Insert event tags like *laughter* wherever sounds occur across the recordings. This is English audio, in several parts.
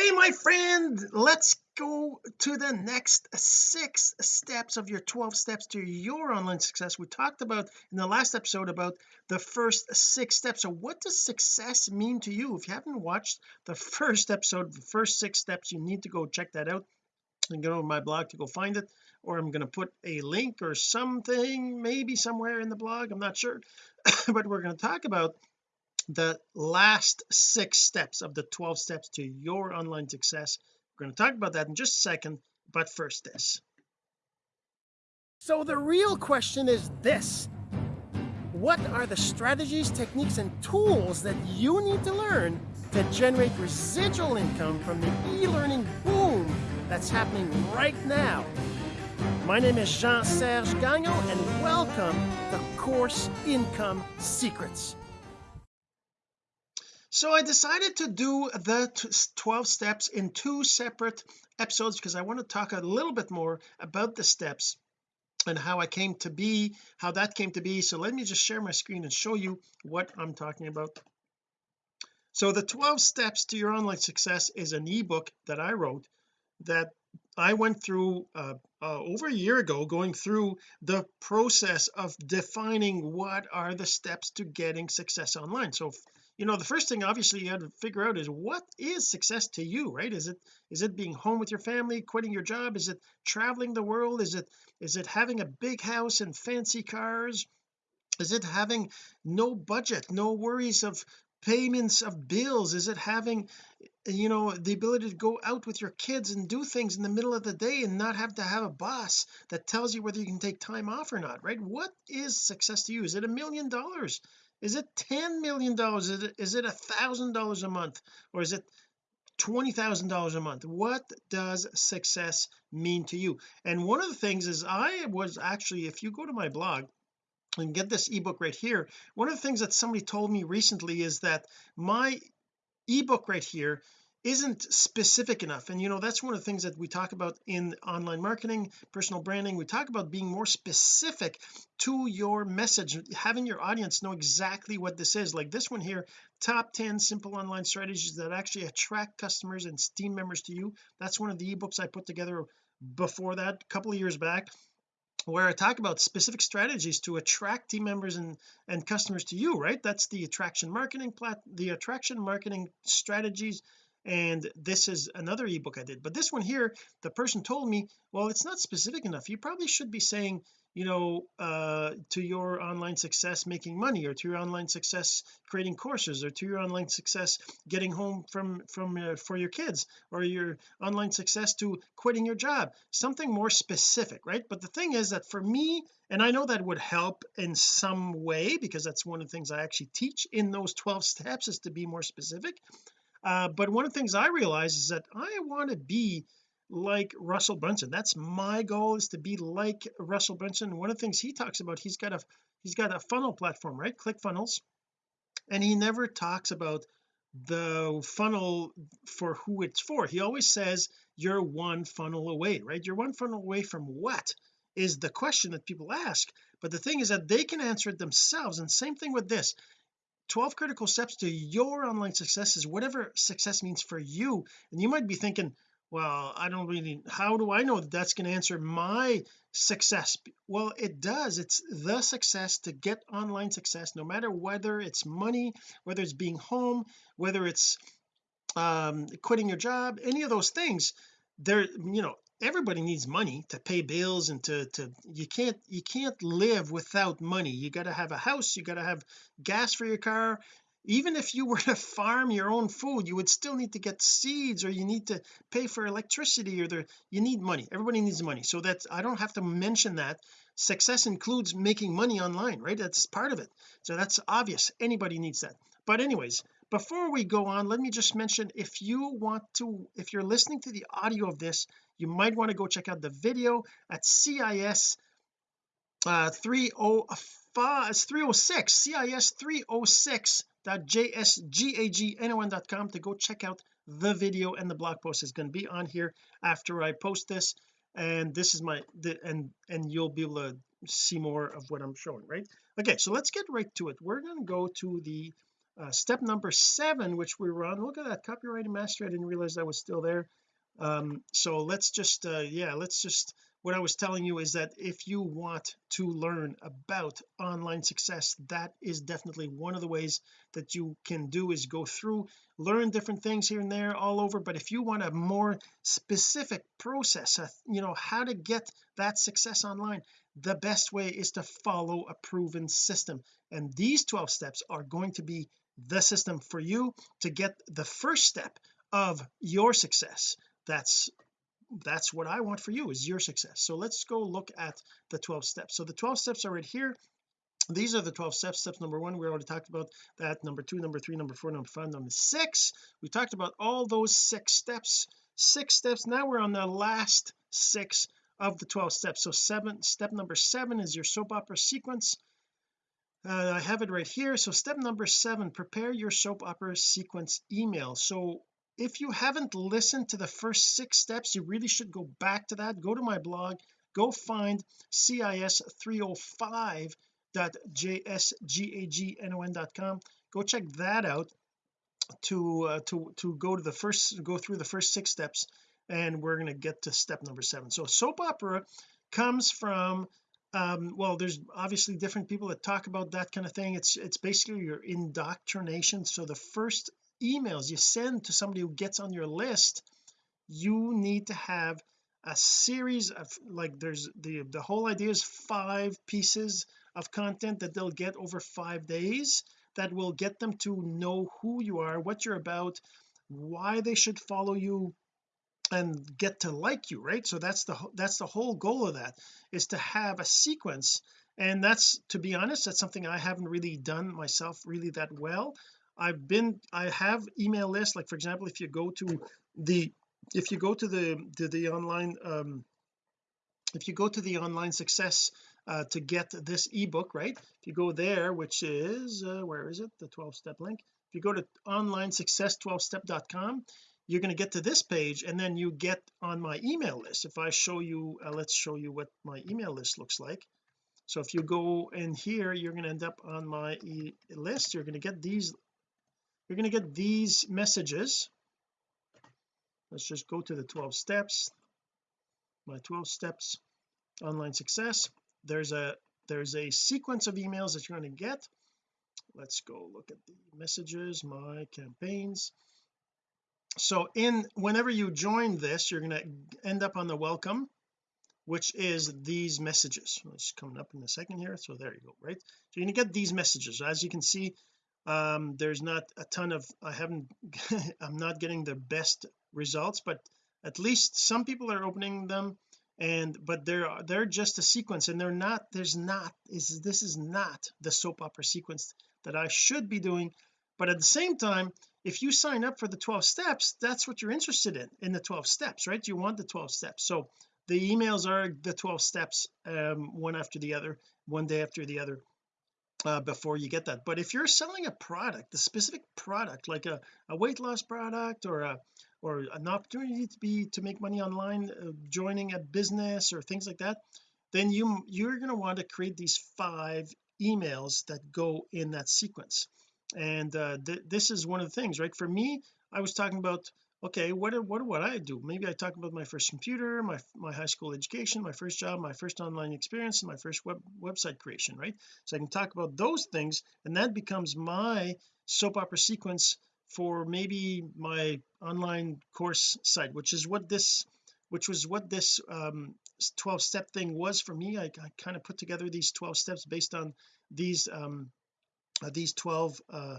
hey my friend let's go to the next six steps of your 12 steps to your online success. We talked about in the last episode about the first six steps. So what does success mean to you? If you haven't watched the *laughs* first episode the first six steps you need to go check that out. And go to my blog to go find it or I'm going to put a link or something maybe somewhere in the blog I'm not sure. *coughs* But we're going to talk about the last six steps of the 12 steps to your online success. We're going to talk about that in just a second but first this. So the real question is this. What are the strategies techniques and tools that you need to learn to generate residual income from the e-learning boom that's happening right now? My name is Jean-Serge Gagnon and welcome to Course Income Secrets so I decided to do the 12 steps in two separate episodes because I want to talk a little bit more about the steps and how I came to be how that came to be. So let me just share my screen and show you what I'm talking about. So the 12 steps to your online success is an ebook that I wrote that I went through uh, uh, over a year ago going through the process of defining what are the steps to getting success online. So you know the first thing obviously you had to figure out is what is success to you right? Is it is it being home with your family quitting your job? Is it traveling the world? Is it is it having a big house and fancy cars? Is it having no budget no worries of payments of bills? Is it having you know the ability to go out with your kids and do things in the middle of the day and not have to have a boss that tells you whether you can take time off or not right? What is success to you? Is it a million dollars is it 10 million dollars? Is it a thousand dollars a month? Or is it twenty thousand dollars a month? What does success mean to you? And one of the things is I was actually if you go to my blog and get this ebook right here one of the things that somebody told me recently is that my ebook right here isn't specific enough. And you know that's one of the things that we talk about in online marketing personal branding. We talk about being more specific to your message having your audience know exactly what this is. Like this one here top 10 simple online strategies that actually attract customers and team members to you. That's one of the ebooks I put together before that a couple of years back where I talk about specific strategies to attract team members and and customers to you right? That's the attraction marketing plat the attraction marketing strategies and this is another ebook I did. But this one here the person told me well it's not specific enough. You probably should be saying you know uh to your online success making money or to your online success creating courses or to your online success getting home from from uh, for your kids or your online success to quitting your job. Something more specific right? But the thing is that for me and I know that would help in some way because that's one of the things I actually teach in those 12 steps is to be more specific uh, but one of the things I realize is that I want to be like Russell Brunson. That's my goal is to be like Russell Brunson. One of the things he talks about he's got a he's got a funnel platform right? ClickFunnels and he never talks about the funnel for who it's for. He always says you're one funnel away right? You're one funnel away from what is the question that people ask. But the thing is that they can answer it themselves. And same thing with this 12 critical steps to your online success is whatever success means for you. And you might be thinking well I don't really how do I know that that's going to answer my success? Well it does. It's the success to get online success no matter whether it's money whether it's being home whether it's um quitting your job any of those things. There you know everybody needs money to pay bills and to to you can't you can't live without money. You got to have a house you got to have gas for your car. Even if you *laughs* were to farm your own food you would still need to get seeds or you need to pay for electricity or there you need money. Everybody needs money. So that I don't have to mention that. Success includes making money online right? That's part of it. So that's obvious. Anybody needs that. But anyways before we go on let me just mention if you want to if you're listening to the audio of this you might want to go check out the video at CIS uh 305 306 CIS 306.jsgagnon.com to go check out the video and the blog post. Is going to be on here after I post this and this is my the and and you'll be able to see more of what I'm showing right? Okay so let's get right to it. We're going to go to the uh, step number seven which we were on look at that copyright mastery I didn't realize that was still there. Um so let's just uh yeah let's just what I was telling you is that if you want to learn about online success that is definitely one of the ways that you can do is go through learn different things here and there all over. But if you want a more specific process uh, you know how to get that success online the best way is to follow a proven system. And these 12 steps are going to be the system for you to get the first step of your success. That's that's what I want for you is your success. So let's go look at the 12 steps. So the 12 steps are right here. These are the 12 steps. Steps number one we already talked about that. Number two number three number four number five number six. We talked about all those six steps. Six steps. Now we're on the last six of the 12 steps. So seven step number seven is your soap opera sequence uh, I have it right here. So step number seven prepare your soap opera sequence email. So if you haven't listened to the first six steps you really should go back to that. Go to my blog go find cis305.jsgagnon.com go check that out to uh, to to go to the first go through the first six steps and we're going to get to step number seven. So soap opera comes from um well there's obviously different people that talk about that kind of thing. It's it's basically your indoctrination. So the first emails you send to somebody who gets on your list you need to have a series of like there's the the whole idea is five pieces of content that they'll get over five days that will get them to know who you are what you're about why they should follow you and get to like you right? So that's the that's the whole goal of that is to have a sequence. And that's to be honest that's something I haven't really done myself really that well. I've been I have email lists. Like for example if you go to the if you go to the to the online um if you go to the online success uh, to get this ebook right? If you go there which is uh, where is it? The 12 step link. If you go to online success 12 step.com you're going to get to this page and then you get on my email list. If I show you uh, let's show you what my email list looks like. So if you go in here you're going to end up on my e list. You're going to get these you're going to get these messages. Let's just go to the 12 steps. My 12 steps online success. There's a there's a sequence of emails that you're going to get. Let's go look at the messages my campaigns so in whenever you join this you're going to end up on the welcome which is these messages. It's coming up in a second here so there you go right? So you're going to get these messages. As you can see um there's not a ton of I haven't *laughs* I'm not getting the best results but at least some people are opening them and but they're they're just a sequence and they're not there's not is this is not the soap opera sequence that I should be doing but at the same time if you sign up for the 12 steps that's what you're interested in in the 12 steps right? You want the 12 steps. So the emails are the 12 steps um one after the other one day after the other uh, before you get that. But if you're selling a product a specific product like a, a weight loss product or a or an opportunity to be to make money online uh, joining a business or things like that then you you're going to want to create these five emails that go in that sequence and uh, th this is one of the things right? For me I was talking about okay what what what I do? Maybe I talk about my first computer my my high school education my first job my first online experience and my first web website creation right? So I can talk about those things and that becomes my soap opera sequence for maybe my online course site which is what this which was what this um 12 step thing was for me. I, I kind of put together these 12 steps based on these um these 12 uh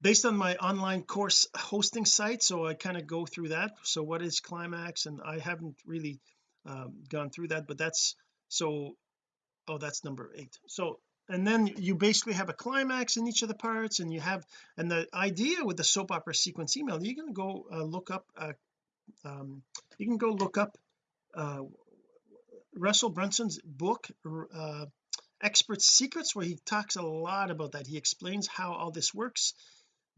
based on my online course hosting site so I kind of go through that. So what is climax? And I haven't really um, gone through that but that's so oh that's number eight. So and then you basically have a climax in each of the parts and you have and the idea with the soap opera sequence email you can go uh, look up uh, um, you can go look up uh, Russell Brunson's book uh, expert secrets where he talks a lot about that. He explains how all this works.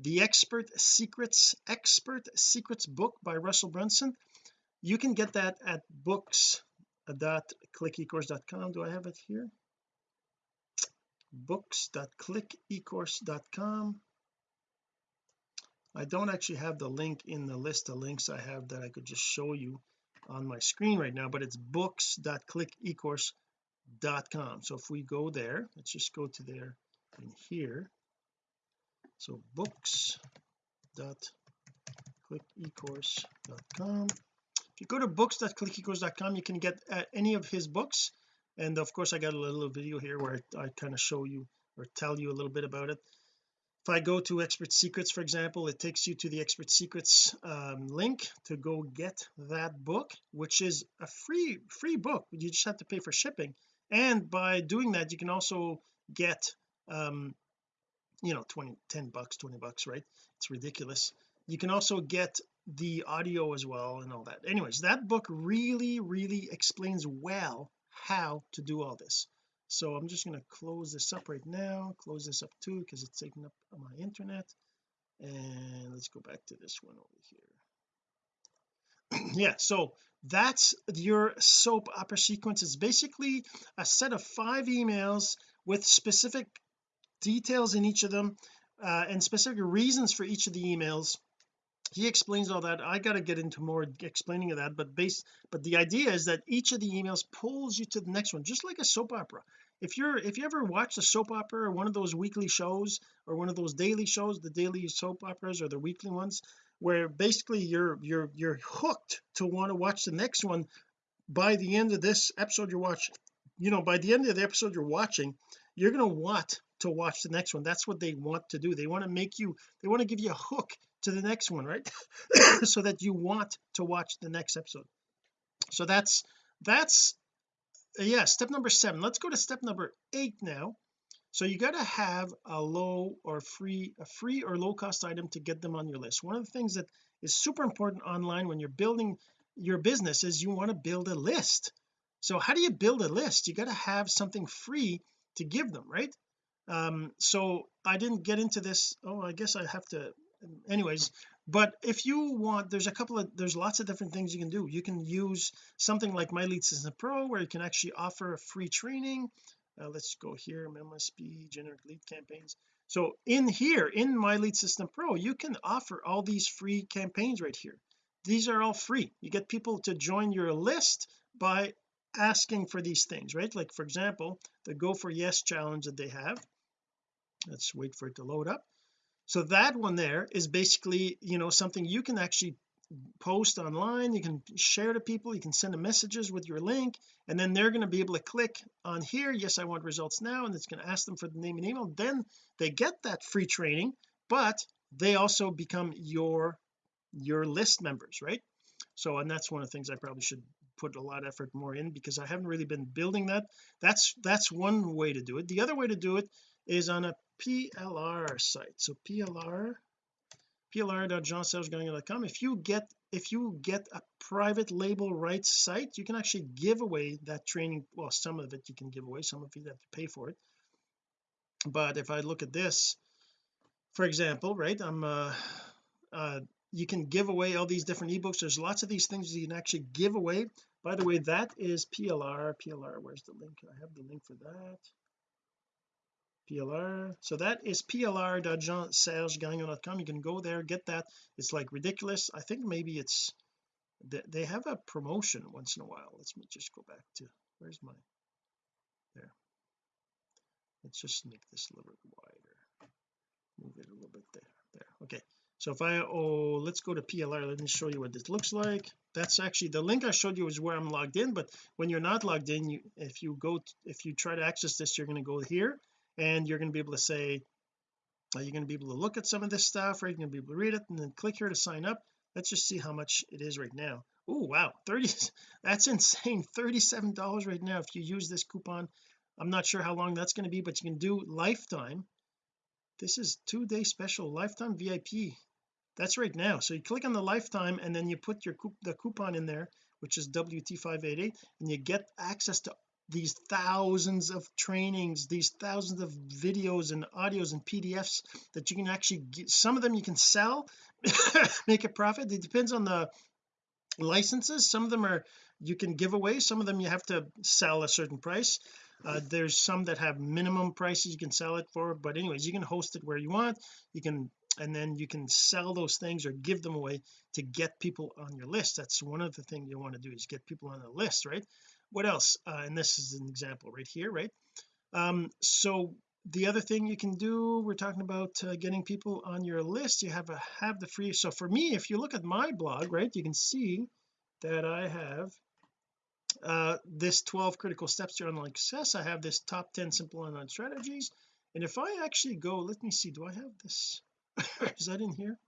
The expert secrets expert secrets book by Russell Brunson. You can get that at books.clickecourse.com do I have it here? books.clickecourse.com I don't actually have the link in the list of links I have that I could just show you on my screen right now but it's books.clickecourse.com so if we go there let's just go to there and here. So books.clickecourse.com if you go to books.clickecourse.com you can get uh, any of his books. And of course I got a little video here where I, I kind of show you or tell you a little bit about it. If I go to expert secrets for example it takes you to the expert secrets um, link to go get that book which is a free free book. You just have to pay for shipping and by doing that you can also get um you know 20 10 bucks 20 bucks right? It's ridiculous. You can also get the audio as well and all that. Anyways that book really really explains well how to do all this. So I'm just going to close this up right now close this up too because it's taking up my internet. And let's go back to this one over here. *clears throat* Yeah so that's your soap opera sequence. It's basically a set of five emails with specific details in each of them uh, and specific reasons for each of the emails. He explains all that. I got to get into more explaining of that but base but the idea is that each of the emails pulls you to the next one just like a soap opera. If you're if you ever watch a soap opera or one of those weekly shows or one of those daily shows the daily soap operas or the weekly ones where basically you're you're you're hooked to want to watch the next one by the end of this episode you're watching you know by the end of the episode you're watching you're going to want to watch the next one. That's what they want to do. They want to make you they want to give you a hook to the next one right? *coughs* So that you want to watch the next episode. So that's that's yeah step number seven. Let's go to step number eight now so you got to have a low or free a free or low cost item to get them on your list. One of the things that is super important online when you're building your business is you want to build a list. So how do you build a list? You got to have something free to give them right? Um so I didn't get into this. Oh I guess I have to anyways. But if you want there's a couple of there's lots of different things you can do. You can use something like my lead system pro where you can actually offer a free training uh, let's go here MSP generic lead campaigns. So in here in my lead system pro you can offer all these free campaigns right here. These are all free. You get people to join your list by asking for these things right? Like for example the go for yes challenge that they have. Let's wait for it to load up. So that one there is basically you know something you can actually post online you can share to people you can send them messages with your link and then they're going to be able to click on here yes I want results now and it's going to ask them for the name and email then they get that free training but they also become your your list members right? So and that's one of the things I probably should put a lot of effort more in because I haven't really been building that. That's that's one way to do it. The other way to do it is on a PLR site. So PLR plr.jeansergegagnon.com if you get if you get a private label rights site you can actually give away that training well some of it you can give away some of you have to pay for it. But if I look at this for example right I'm uh, uh you can give away all these different ebooks. There's lots of these things you can actually give away. By the way that is PLR PLR where's the link? I have the link for that PLR so that is plr.jeansergegagnon.com you can go there get that. It's like ridiculous. I think maybe it's they have a promotion once in a while. Let's just go back to where's my there. Let's just make this a little bit wider. Move it a little bit there there. Okay. So if I oh let's go to PLR let me show you what this looks like. That's actually the link I showed you is where I'm logged in but when you're not logged in you if you go if you try to access this you're going to go here and you're going to be able to say uh, you're going to be able to look at some of this stuff right? You're going to be able to read it and then click here to sign up. Let's just see how much it is right now. Oh wow 30 *laughs* that's insane 37 dollars right now if you use this coupon. I'm not sure how long that's going to be but you can do lifetime. This is two day special lifetime VIP that's right now. So you click on the lifetime and then you put your the coupon in there which is WT588 and you get access to these thousands of trainings these thousands of videos and audios and PDFs that you can actually get some of them you can sell *laughs* make a profit. It depends on the licenses. Some of them are you can give away. Some of them you have to sell a certain price. Uh, there's some that have minimum prices you can sell it for but anyways you can host it where you want. You can and then you can sell those things or give them away to get people on your list. That's one of the things you want to do is get people on the list right what else? Uh, and this is an example right here right? Um so the other thing you can do we're talking about uh, getting people on your list you have a have the free so for me if you look at my blog right you can see that I have uh this 12 critical steps to online success. I have this top 10 simple online strategies. And if I actually go let me see do I have this? *laughs* Is that in here?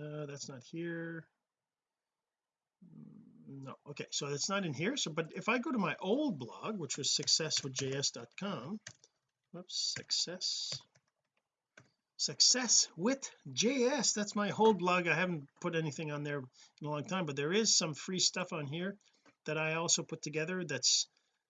Uh that's not here no okay so it's not in here. So but if I go to my old blog which was successwithjs.com whoops success success with js that's my whole blog. I haven't put anything on there in a long time but there is some free stuff on here that I also put together that's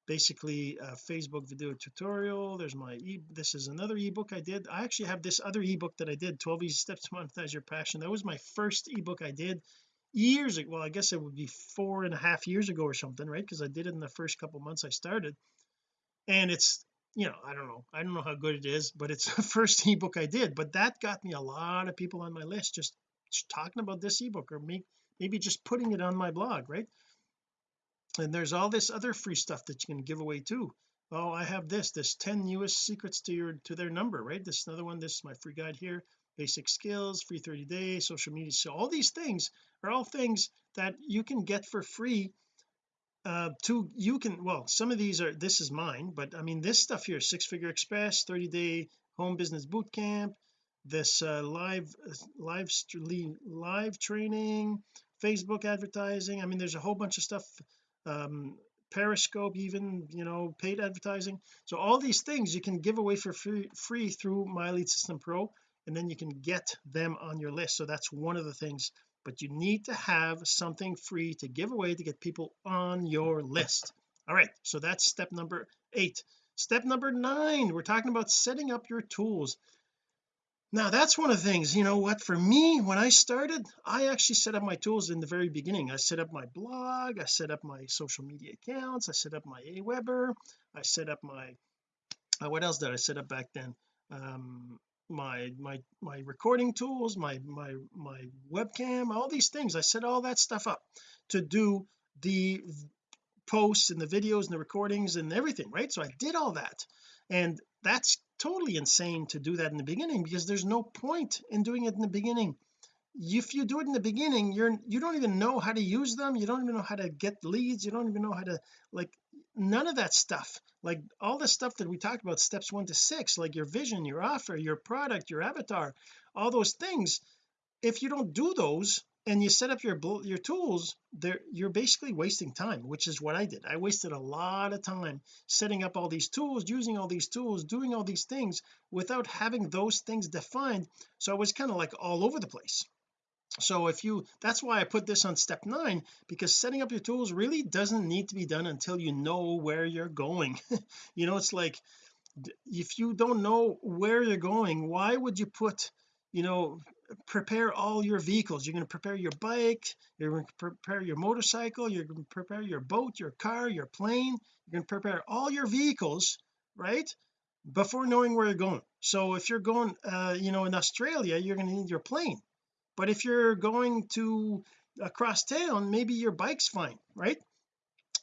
basically a Facebook video tutorial. There's my e this is another ebook I did. I actually have this other ebook that I did 12 easy steps to monetize your passion. That was my first ebook I did years ago well I guess it would be four and a half years ago or something right? Because I did it in the first couple months I started. And it's you know I don't know. I don't know how good it is but it's *laughs* the first ebook I did. But that got me a lot of people on my list just, just talking about this ebook or me, maybe just putting it on my blog right? And there's all this other free stuff that you can give away too. Oh I have this this 10 newest secrets to your to their number right? This is another one this is my free guide here basic skills free 30 days social media so all these things are all things that you can get for free uh to you can well some of these are this is mine but I mean this stuff here six figure express 30 day home business boot camp this uh, live live live training Facebook advertising I mean there's a whole bunch of stuff um periscope even you know paid advertising so all these things you can give away for free, free through my lead system pro and then you can get them on your list. So that's one of the things but you need to have something free to give away to get people on your list. All right so that's step number eight. Step number nine we're talking about setting up your tools. Now that's one of the things you know what for me when I started I actually set up my tools in the very beginning. I set up my blog I set up my social media accounts I set up my Aweber I set up my uh, what else did I set up back then? Um my my my recording tools my my my webcam all these things. I set all that stuff up to do the posts and the videos and the recordings and everything right? So I did all that. And that's totally insane to do that in the beginning because there's no point in doing it in the beginning. If you do it in the beginning you're you don't even know how to use them. You don't even know how to get leads. You don't even know how to like none of that stuff. Like all the stuff that we talked about steps one to six like your vision your offer your product your avatar all those things if you don't do those and you set up your your tools there you're basically wasting time which is what I did. I wasted a lot of time setting up all these tools using all these tools doing all these things without having those things defined. So I was kind of like all over the place so if you that's why I put this on step nine because setting up your tools really doesn't need to be done until you know where you're going. *laughs* You know it's like if you don't know where you're going why would you put you know prepare all your vehicles? You're going to prepare your bike you're going to prepare your motorcycle you're going to prepare your boat your car your plane you're going to prepare all your vehicles right before knowing where you're going. So if you're going uh you know in Australia you're going to need your plane but if you're going to across town maybe your bike's fine right?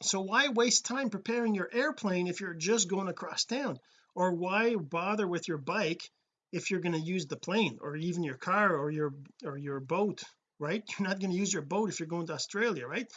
So why waste time preparing your airplane if you're just going across town? Or why bother with your bike if you're going to use the plane or even your car or your or your boat right? *laughs* You're not going to use your boat if you're going to Australia right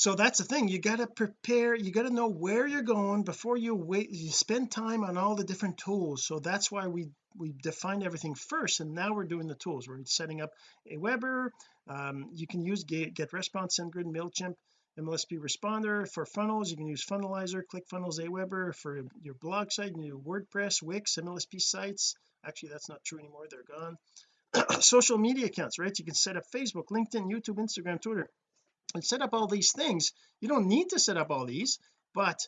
so that's the thing you got to prepare you got to know where you're going before you wait you spend time on all the different tools. So that's why we we defined everything first and now we're doing the tools. We're setting up Aweber um, you can use get, GetResponse SendGrid MailChimp MLSP responder for funnels. You can use funnelizer click ClickFunnels Aweber for your blog site you can WordPress Wix MLSP sites. Actually that's not true anymore they're gone. *clears throat* Social media accounts right? You can set up Facebook LinkedIn YouTube Instagram Twitter and set up all these things. You don't need to set up all these but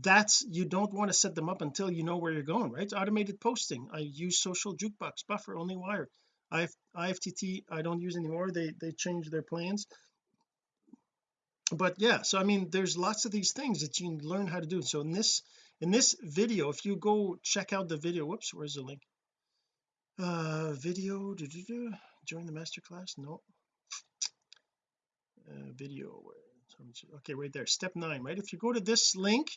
that's you don't want to set them up until you know where you're going right? Automated posting. I use social jukebox buffer OnlyWire. I IFTTT I don't use anymore. They they changed their plans. But yeah so I mean there's lots of these things that you learn how to do. So in this in this video if you go check out the video whoops where's the link? Uh video doo -doo -doo. join the master class? No video okay right there step nine right? If you go to this link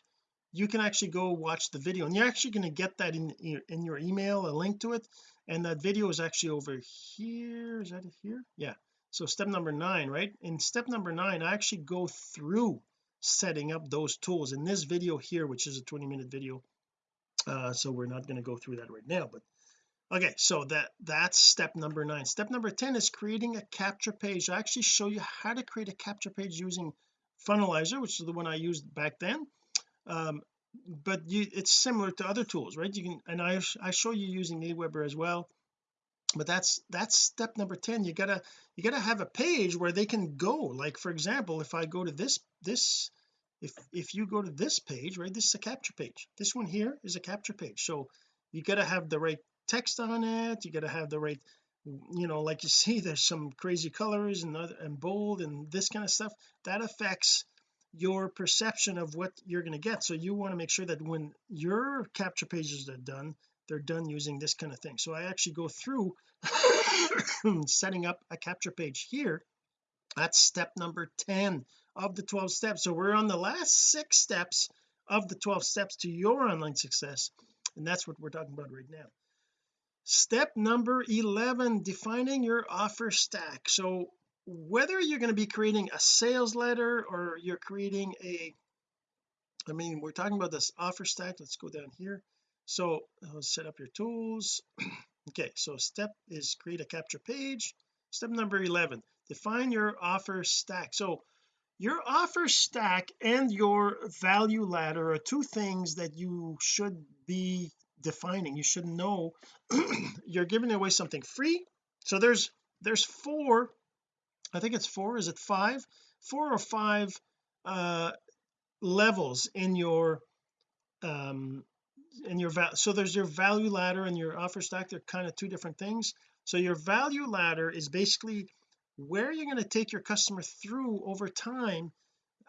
you can actually go watch the video and you're actually going to get that in in your email a link to it and that video is actually over here is that here? Yeah so step number nine right? In step number nine I actually go through setting up those tools. In this video here which is a 20 minute video uh so we're not going to go through that right now but okay so that that's step number nine. Step number 10 is creating a capture page. I actually show you how to create a capture page using funnelizer which is the one I used back then. Um, but you it's similar to other tools right? You can and I I show you using Aweber as well. But that's that's step number 10 you gotta you gotta have a page where they can go. Like for example if I go to this this if if you go to this page right this is a capture page. This one here is a capture page. So you got to have the right text on it. You got to have the right you know like you *laughs* see there's some crazy colors and and bold and this kind of stuff. That affects your perception of what you're going to get. So you want to make sure that when your capture pages are done they're done using this kind of thing. So I actually go through *coughs* setting up a capture page here. That's step number 10 of the 12 steps. So we're on the last six steps of the 12 steps to your online success. And that's what we're talking about right now step number 11 defining your offer stack. So whether you're going to be creating a sales letter or you're creating a I mean we're talking about this offer stack. Let's go down here. So let's set up your tools. *clears throat* Okay so step is create a capture page. Step number 11 define your offer stack. So your offer stack and your value ladder are two things that you should be defining. You should know *clears throat* you're giving away something free. So there's there's four I think it's four is it five? Four or five uh levels in your um in your val so there's your value ladder and your offer stack they're kind of two different things. So your value ladder is basically where you're going to take your customer through over time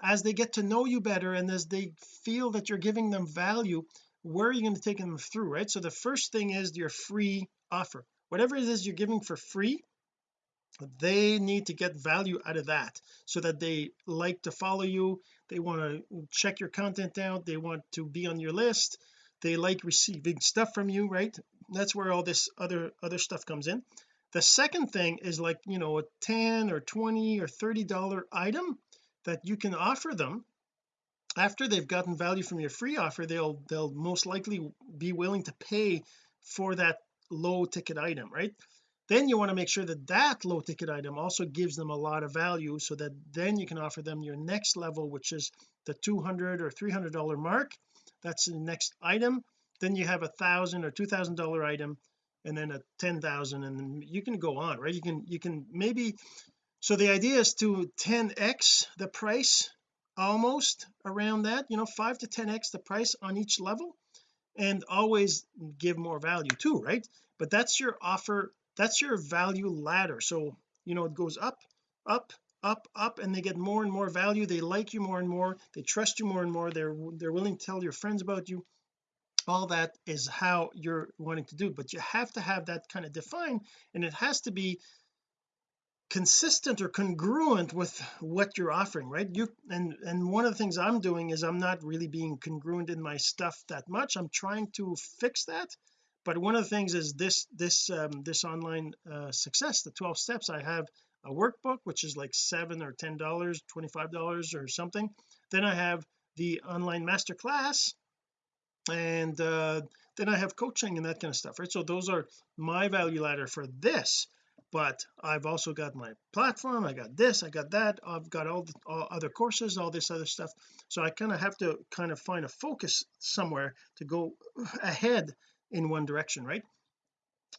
as they get to know you better and as they feel that you're giving them value where are you going to take them through right? So the first thing is your free offer. Whatever it is you're giving for free they need to get value out of that so that they like to follow you they want to check your content out they want to be on your list they like receiving stuff from you right? That's where all this other other stuff comes in. The second thing is like you know a 10 or 20 or 30 dollar item that you can offer them after they've gotten value from your free offer they'll they'll most likely be willing to pay for that low ticket item right? Then you want to make sure that that low ticket item also gives them a lot of value so that then you can offer them your next level which is the 200 or 300 dollar mark. That's the next item. Then you have a thousand or two thousand dollar item and then a ten thousand and you can go on right? You can you can maybe so the idea is to 10x the price almost around that you know 5 to 10x the price on each level and always give more value too right? But that's your offer that's your value ladder. So you know it goes up up up up and they get more and more value. They like you more and more. They trust you more and more. They're they're willing to tell your friends about you. All that is how you're wanting to do. But you have to have that kind of defined and it has to be consistent or congruent with what you're offering right? You and and one of the things I'm doing is I'm not really being congruent in my stuff that much. I'm trying to fix that. But one of the things is this this um, this online uh, success the 12 steps. I have a workbook which is like seven or ten dollars 25 dollars or something. Then I have the online master class and uh, then I have coaching and that kind of stuff right? So those are my value ladder for this but I've also got my platform I got this I got that I've got all the all other courses all this other stuff. So I kind of have to kind of find a focus somewhere to go *sighs* ahead in one direction right?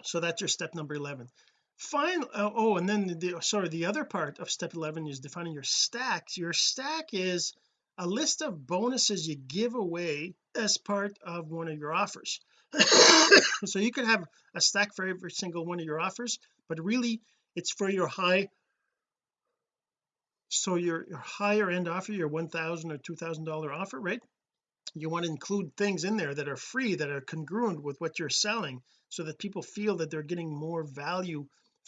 So that's your step number 11 fine uh, oh and then the sorry the other part of step 11 is defining your stacks. Your stack is a list of bonuses you give away as part of one of your offers. *coughs* So you could have a stack for every single one of your offers but really it's for your high so your, your higher end offer your 1000 or 2000 dollar offer right? You want to include things in there that are free that are congruent with what you're selling so that people feel that they're getting more value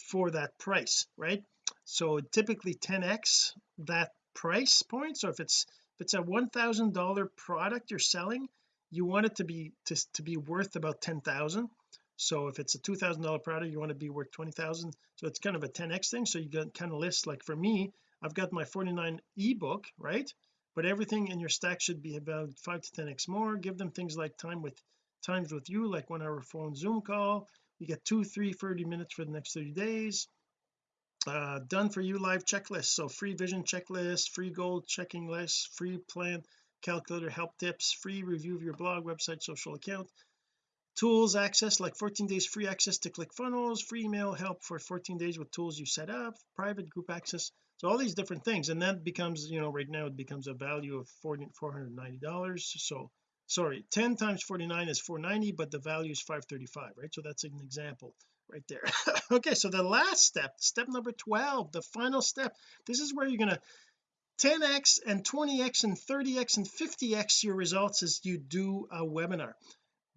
for that price right? So typically 10x that price point so if it's if it's a one thousand dollar product you're selling you want it to be to, to be worth about ten thousand so if it's a two thousand dollar product you want to be worth twenty thousand. So it's kind of a 10x thing. So you can kind of list like for me I've got my 49 ebook right? But everything in your stack should be about 5 to 10x more. Give them things like time with times with you like one hour phone zoom call. You get two three 30 minutes for the next 30 days. Uh, done for you live checklist. So free vision checklist free goal checking list free plan calculator help tips free review of your blog website social account tools access like 14 days free access to ClickFunnels free email help for 14 days with tools you set up private group access. So all these different things and that becomes you know right now it becomes a value of 40 490 dollars. So sorry 10 times 49 is 490 but the value is 535 right? So that's an example right there. *laughs* Okay so the last step step number 12 the final step. This is where you're going to 10x and 20x and 30x and 50x your results as you do a webinar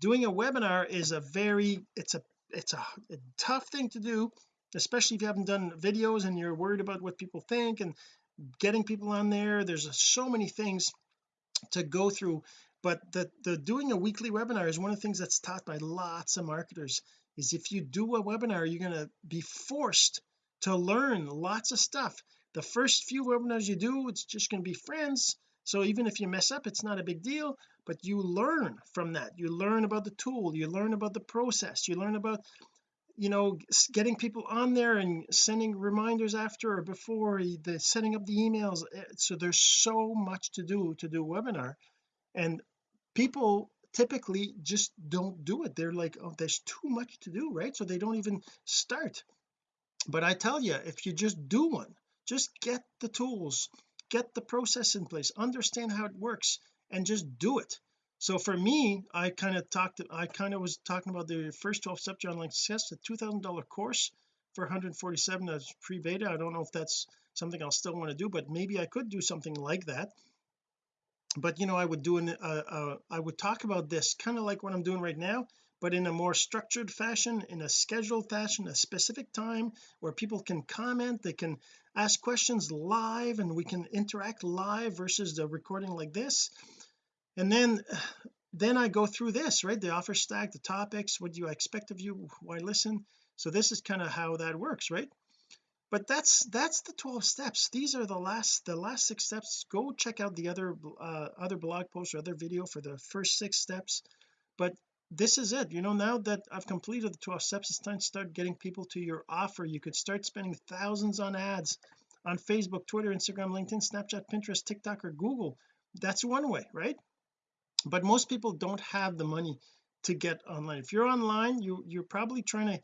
doing a webinar is a very it's a it's a, a tough thing to do especially if you haven't done videos and you're worried about what people think and getting people on there. There's so many things to go through but the the doing a weekly webinar is one of the things that's taught by lots of marketers is if you do a webinar you're going to be forced to learn lots of stuff. The first few webinars you do it's just going to be friends so even if you mess up it's not a big deal but you learn from that. You learn about the tool you learn about the process you learn about you know getting people on there and sending reminders after or before the setting up the emails eh, so there's so much to do to do webinar. And people typically just don't do it. They're like oh there's too much to do right? So they don't even start. But I tell you if you just do one just get the tools get the process in place understand how it works and just do it. So for me I kind of talked I kind of was talking about the first 12 steps to online success a $2,000 course for 147 that's pre-beta. I don't know if that's something I'll still want to do but maybe I could do something like that. But you know I would do an uh, uh, I would talk about this kind of like what I'm doing right now but in a more structured fashion in a scheduled fashion a specific time where people can comment they can ask questions live and we can interact live versus the recording like this. And then *sighs* then I go through this right? The offer stack the topics what do you expect of you? Why listen? So this is kind of how that works right? But that's that's the 12 steps. These are the last the last six steps. Go check out the other uh, other blog post or other video for the first six steps. But this is it. You know now that I've completed the 12 steps it's time to start getting people to your offer. You could start spending thousands on ads on Facebook Twitter Instagram LinkedIn Snapchat Pinterest TikTok or Google. That's one way right? But most people don't have the money to get online. If you're online you you're probably trying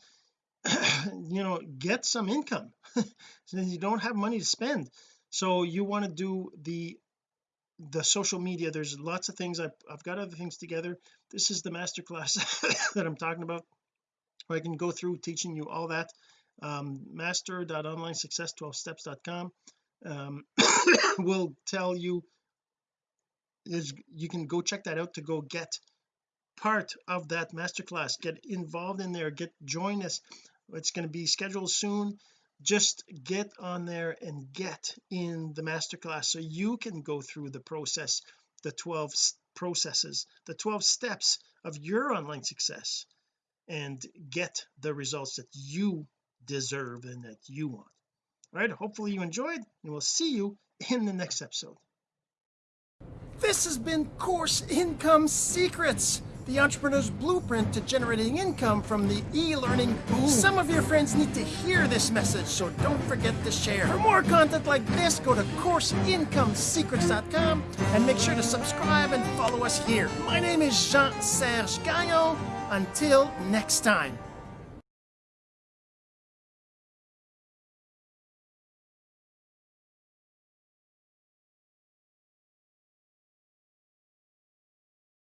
to *coughs* you know get some income. *laughs* So you don't have money to spend. So you want to do the the social media there's lots of things I've, I've got other things together. This is the masterclass *laughs* that I'm talking about where I can go through teaching you all that. Um, master.onlinesuccess12steps.com um, *coughs* will tell you is you can go check that out to go get part of that masterclass. Get involved in there get join us. It's going to be scheduled soon just get on there and get in the masterclass so you can go through the process the 12 processes the 12 steps of your online success and get the results that you deserve and that you want. All right hopefully you enjoyed and we'll see you in the next episode. This has been course income secrets the entrepreneur's blueprint to generating income from the e-learning boom. Some of your friends need to hear this message, so don't forget to share. For more content like this, go to CourseIncomeSecrets.com and make sure to subscribe and follow us here. My name is Jean-Serge Gagnon. Until next time.